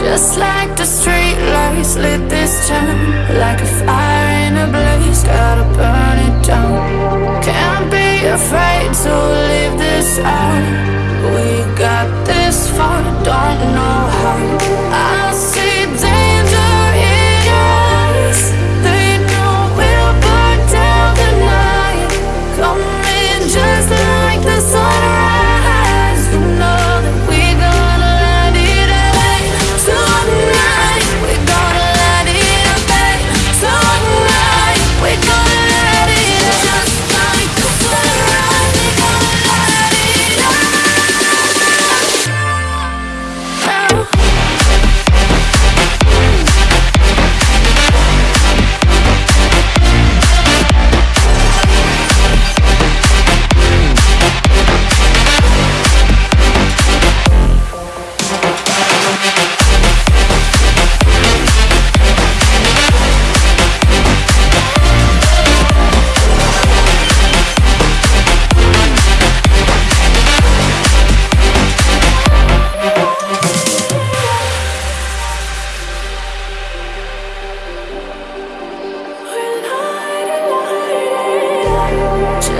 Just like the street lights lit this town Like a fire in a blaze, got a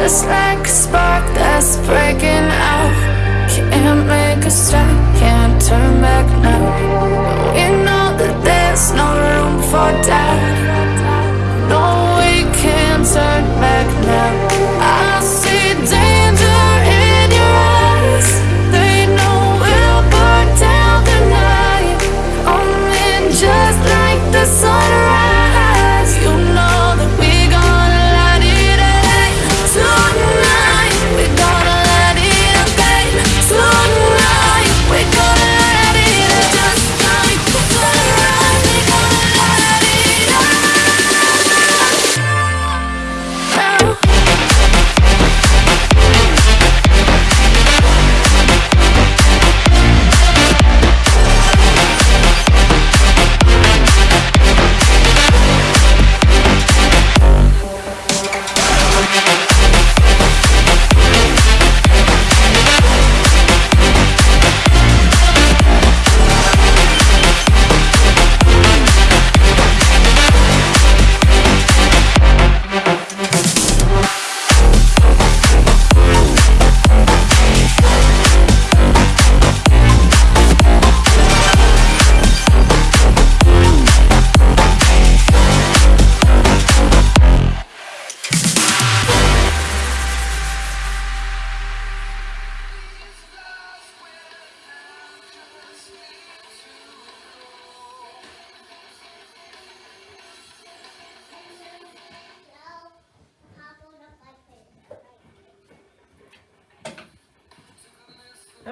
Just like a spark that's breaking out. Can't make a stop, can't turn back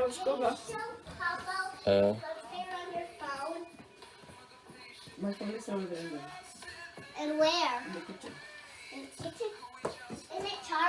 Uh. My phone is over there. And where? In the kitchen. In the kitchen? Isn't it charged?